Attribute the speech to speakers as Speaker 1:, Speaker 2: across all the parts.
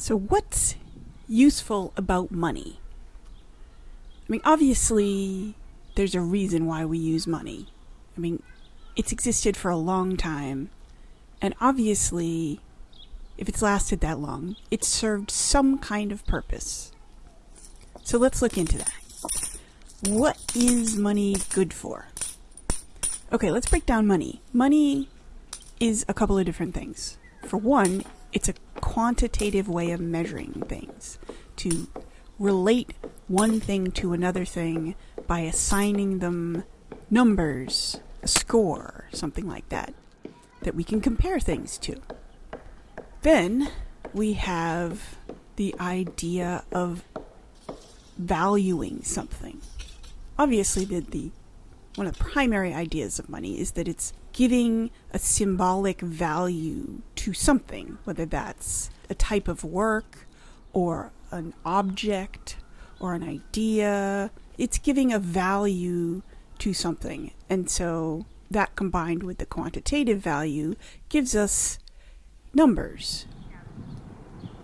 Speaker 1: So, what's useful about money? I mean, obviously, there's a reason why we use money. I mean, it's existed for a long time, and obviously, if it's lasted that long, it served some kind of purpose. So let's look into that. What is money good for? Okay, let's break down money. Money is a couple of different things. For one, it's a quantitative way of measuring things to relate one thing to another thing by assigning them numbers, a score, something like that, that we can compare things to. Then we have the idea of valuing something. Obviously, the, the one of the primary ideas of money is that it's giving a symbolic value to something, whether that's a type of work or an object or an idea. It's giving a value to something. And so that combined with the quantitative value gives us numbers.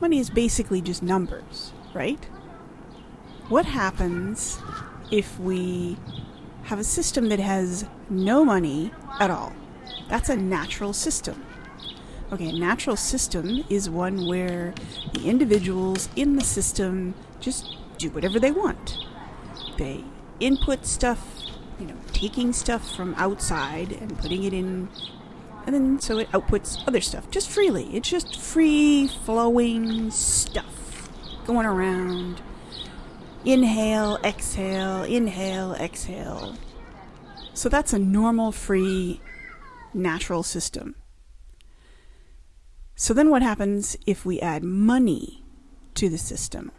Speaker 1: Money is basically just numbers, right? What happens if we have a system that has no money at all? That's a natural system. Okay, a natural system is one where the individuals in the system just do whatever they want. They input stuff, you know, taking stuff from outside and putting it in, and then so it outputs other stuff just freely. It's just free flowing stuff going around. Inhale, exhale, inhale, exhale. So that's a normal, free, natural system. So then what happens if we add money to the system?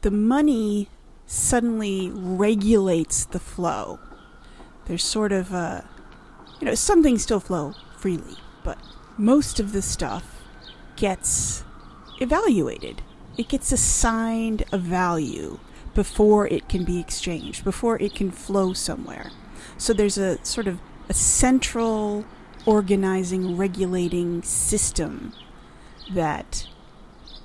Speaker 1: The money suddenly regulates the flow. There's sort of a, you know, some things still flow freely, but most of the stuff gets evaluated. It gets assigned a value before it can be exchanged, before it can flow somewhere. So there's a sort of a central organizing, regulating system that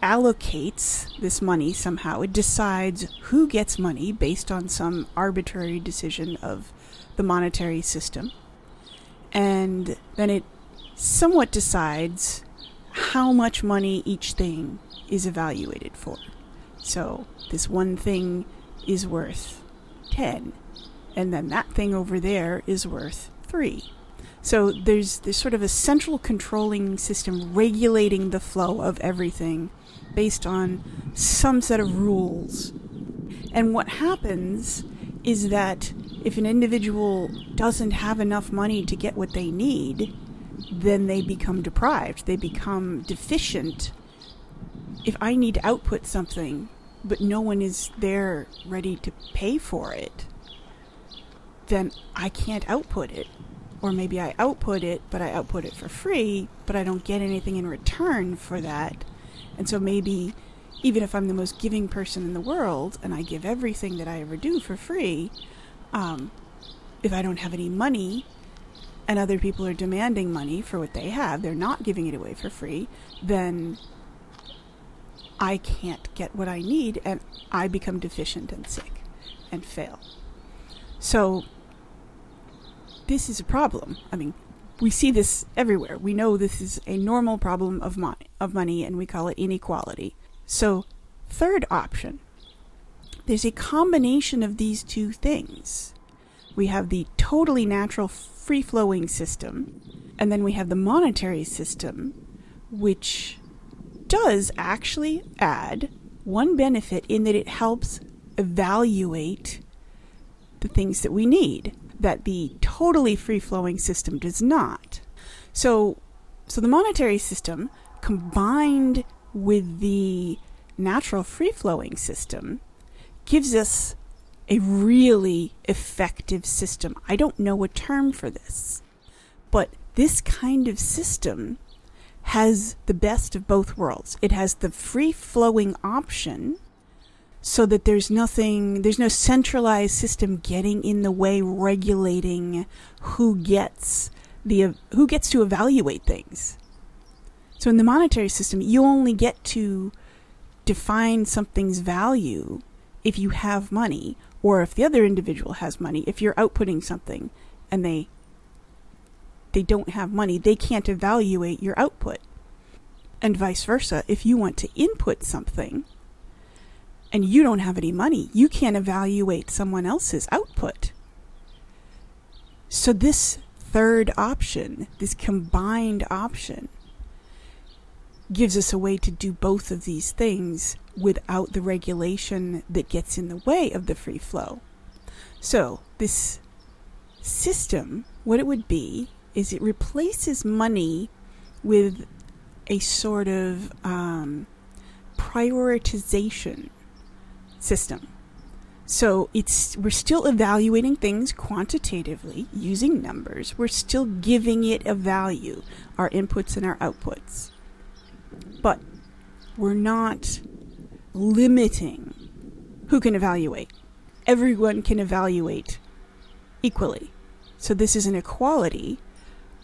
Speaker 1: allocates this money somehow. It decides who gets money based on some arbitrary decision of the monetary system. And then it somewhat decides how much money each thing is evaluated for. So this one thing is worth 10, and then that thing over there is worth 3. So there's there's sort of a central controlling system regulating the flow of everything based on some set of rules. And what happens is that if an individual doesn't have enough money to get what they need, then they become deprived. They become deficient. If I need to output something, but no one is there ready to pay for it, then I can't output it or maybe I output it, but I output it for free, but I don't get anything in return for that. And so maybe even if I'm the most giving person in the world and I give everything that I ever do for free, um, if I don't have any money and other people are demanding money for what they have, they're not giving it away for free, then I can't get what I need and I become deficient and sick and fail. So this is a problem. I mean, we see this everywhere. We know this is a normal problem of, of money and we call it inequality. So, third option there's a combination of these two things. We have the totally natural free flowing system, and then we have the monetary system, which does actually add one benefit in that it helps evaluate the things that we need that the totally free flowing system does not. So, so the monetary system combined with the natural free flowing system gives us a really effective system. I don't know a term for this, but this kind of system has the best of both worlds. It has the free flowing option so that there's nothing, there's no centralized system getting in the way regulating who gets the who gets to evaluate things. So in the monetary system, you only get to define something's value if you have money or if the other individual has money. If you're outputting something and they they don't have money, they can't evaluate your output. And vice versa, if you want to input something and you don't have any money, you can't evaluate someone else's output. So this third option, this combined option, gives us a way to do both of these things without the regulation that gets in the way of the free flow. So, this system, what it would be, is it replaces money with a sort of um, prioritization system. So it's we're still evaluating things quantitatively using numbers. We're still giving it a value, our inputs and our outputs. But we're not limiting who can evaluate. Everyone can evaluate equally. So this is an equality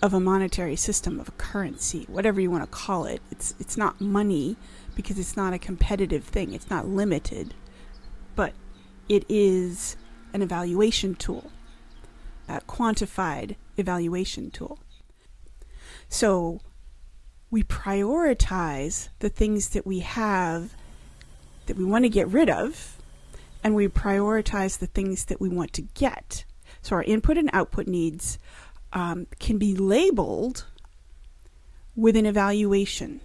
Speaker 1: of a monetary system, of a currency, whatever you want to call it. It's it's not money because it's not a competitive thing. It's not limited, but it is an evaluation tool, a quantified evaluation tool. So we prioritize the things that we have that we want to get rid of, and we prioritize the things that we want to get. So our input and output needs um, can be labeled with an evaluation.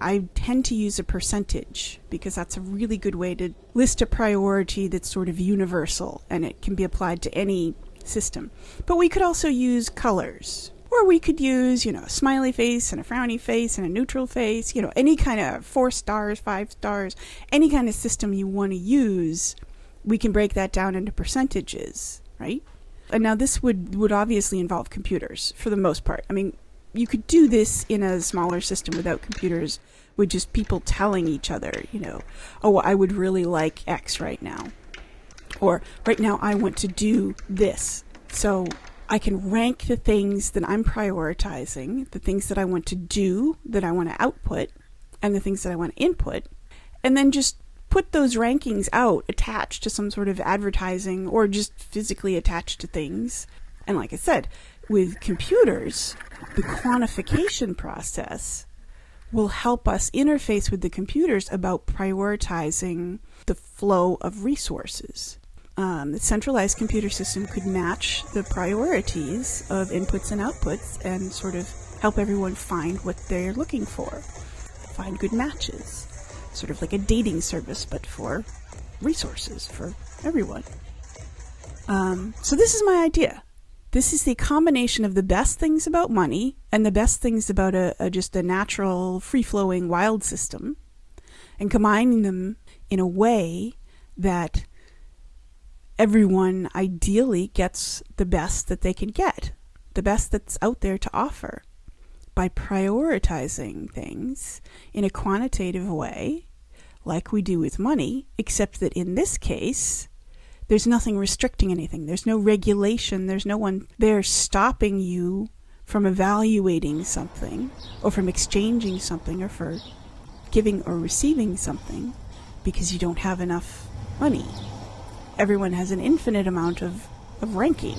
Speaker 1: I tend to use a percentage because that's a really good way to list a priority that's sort of universal and it can be applied to any system. But we could also use colors. Or we could use, you know, a smiley face and a frowny face and a neutral face, you know, any kind of four stars, five stars, any kind of system you want to use, we can break that down into percentages, right? And now this would, would obviously involve computers for the most part. I mean, you could do this in a smaller system without computers with just people telling each other, you know, oh, I would really like X right now. Or right now I want to do this. So I can rank the things that I'm prioritizing, the things that I want to do, that I want to output, and the things that I want to input, and then just put those rankings out attached to some sort of advertising or just physically attached to things. And like I said, with computers, the quantification process will help us interface with the computers about prioritizing the flow of resources um, the centralized computer system could match the priorities of inputs and outputs and sort of help everyone find what they're looking for, find good matches. Sort of like a dating service, but for resources for everyone. Um, so, this is my idea. This is the combination of the best things about money and the best things about a, a just a natural, free flowing, wild system, and combining them in a way that everyone ideally gets the best that they can get, the best that's out there to offer by prioritizing things in a quantitative way, like we do with money, except that in this case, there's nothing restricting anything. There's no regulation. There's no one there stopping you from evaluating something or from exchanging something or for giving or receiving something because you don't have enough money everyone has an infinite amount of, of ranking.